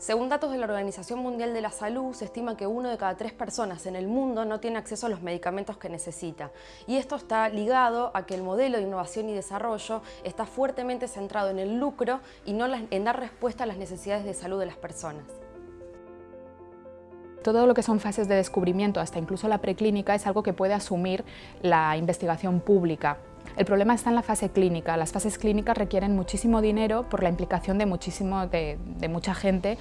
Según datos de la Organización Mundial de la Salud, se estima que uno de cada tres personas en el mundo no tiene acceso a los medicamentos que necesita. Y esto está ligado a que el modelo de innovación y desarrollo está fuertemente centrado en el lucro y no en dar respuesta a las necesidades de salud de las personas. Todo lo que son fases de descubrimiento, hasta incluso la preclínica, es algo que puede asumir la investigación pública. El problema está en la fase clínica. Las fases clínicas requieren muchísimo dinero por la implicación de, muchísimo, de, mucha gente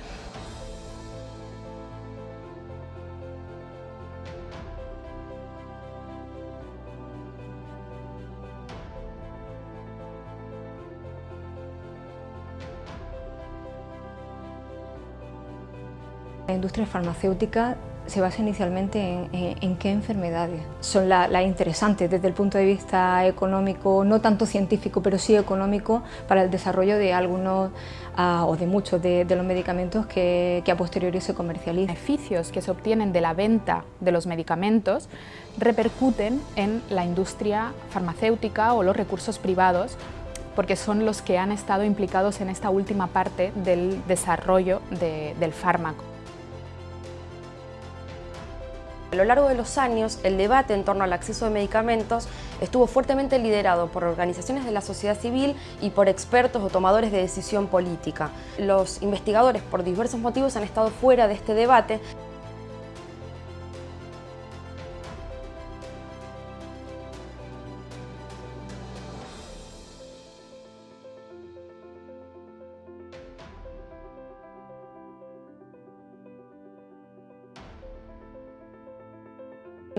La industria farmacéutica se basa inicialmente en, qué enfermedades son las interesantes desde el punto de vista económico, no tanto científico, pero sí económico para el desarrollo de algunos ah, o de muchos de, los medicamentos que, que, a posteriori se comercializan. Los beneficios que se obtienen de la venta de los medicamentos repercuten en la industria farmacéutica o los recursos privados porque son los que han estado implicados en esta última parte del desarrollo del fármaco. A lo largo de los años, el debate en torno al acceso a medicamentos estuvo fuertemente liderado por organizaciones de la sociedad civil y por expertos o tomadores de decisión política. Los investigadores, por diversos motivos, han estado fuera de este debate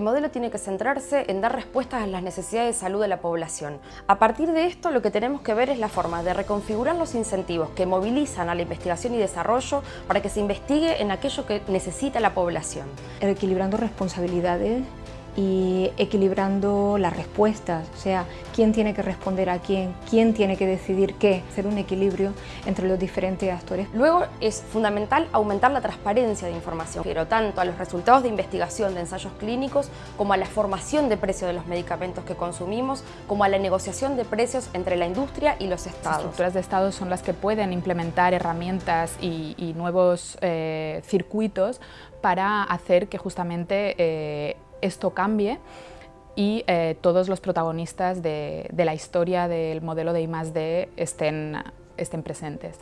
El modelo tiene que centrarse en dar respuestas a las necesidades de salud de la población. A partir de esto, lo que tenemos que ver es la forma de reconfigurar los incentivos que movilizan a la investigación y desarrollo para que se investigue en aquello que necesita la población. Equilibrando responsabilidades y equilibrando las respuestas, o sea, quién tiene que responder a quién, quién tiene que decidir qué, hacer un equilibrio entre los diferentes actores. Luego es fundamental aumentar la transparencia de información, pero tanto a los resultados de investigación de ensayos clínicos como a la formación de precios de los medicamentos que consumimos, como a la negociación de precios entre la industria y los estados. Las estructuras de estados son las que pueden implementar herramientas y, nuevos eh, circuitos para hacer que justamente eh, esto cambie y eh, todos los protagonistas de, la historia del modelo de I+.D. estén, estén presentes.